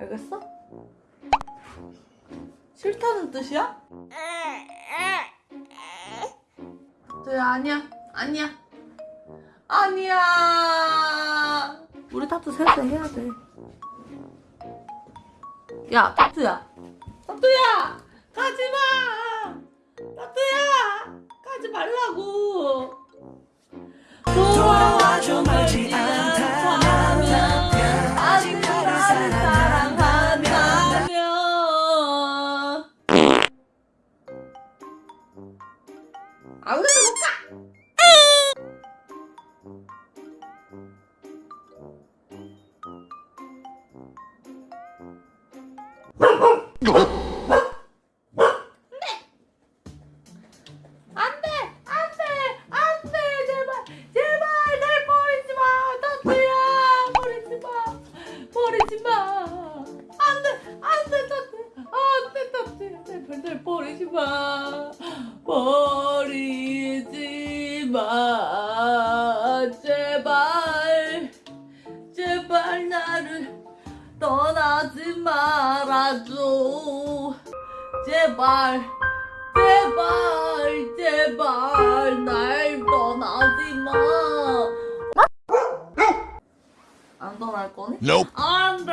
알겠어? 싫다는 뜻이야? 저야 아니야 아니야. 아니야. 우리 타투 셋째 해야 돼야 타투야. 타투야! 가지마! 타투야! 가지 말라고! 돌아 아무데나 못 가! 안돼! 안돼! 안돼! 제발! 제발! 날 버리지 마! 타투야! 버리지 마! 버리지 마! 안돼! 안돼! 타투 안돼! 타투야 제발 날 버리지 마! 버 떠나지 말아줘 제발 제발 제발 날 떠나지 마. 안 떠날 거니? Nope. 안돼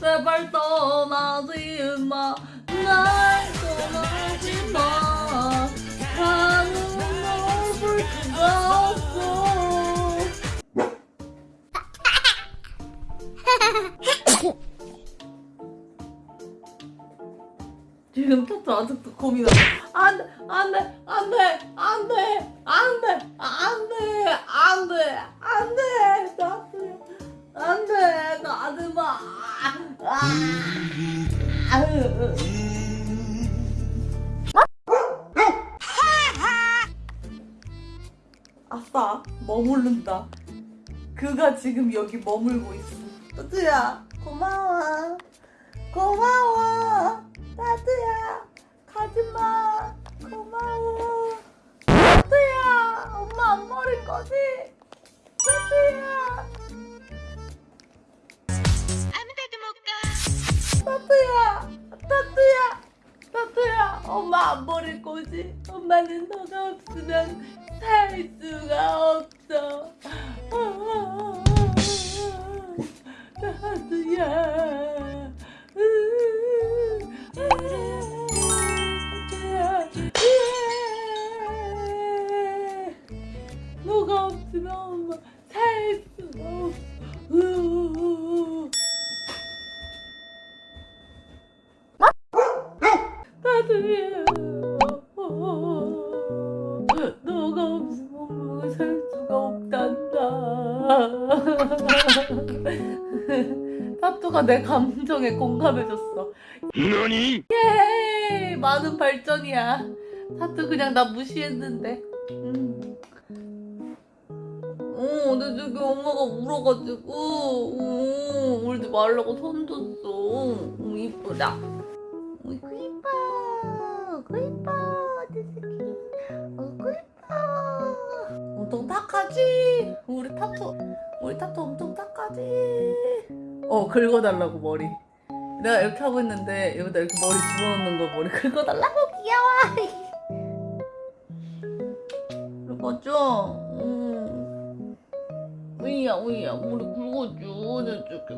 제발 떠나지 마. 날 지금 타투 아직도 고민하고 안돼 안 돼 안 돼 안 돼 안 돼 안 돼 안 돼 안 돼 타투야 안돼 가지마. 아싸 머무른다. 그가 지금 여기 머물고 있어. 타투야 고마워. 고마워 가지마 고마워 나도야 엄마 안 버릴 거지 나도야 나도야 나도야 나도야 엄마 안 버릴 거지 엄마는 너가 없으면 살 수가 없어 나도야 없으면 엄마 살 수가 없어. 나도야. 너가 없으면 엄마가 살 수가 없단다. 타투가 내 감정에 공감해줬어. 너니? 예, 많은 발전이야. 타투 그냥 나 무시했는데. 음. 어, 근데 저기 엄마가 울어가지고, 어, 울지 말라고 손 줬어. 어, 이쁘다. 어이구, 이뻐. 어이구, 이뻐. 내 새끼. 어이구, 이뻐. 엄청 딱하지? 우리 타투, 우리 타투 엄청 딱하지? 어, 긁어달라고, 머리. 내가 이렇게 하고 있는데 여기다 이렇게 머리 집어넣는 거 머리 긁어달라고 귀여워 긁어줘 응 우이야 우이야. 우리 굵어줘 저쪽에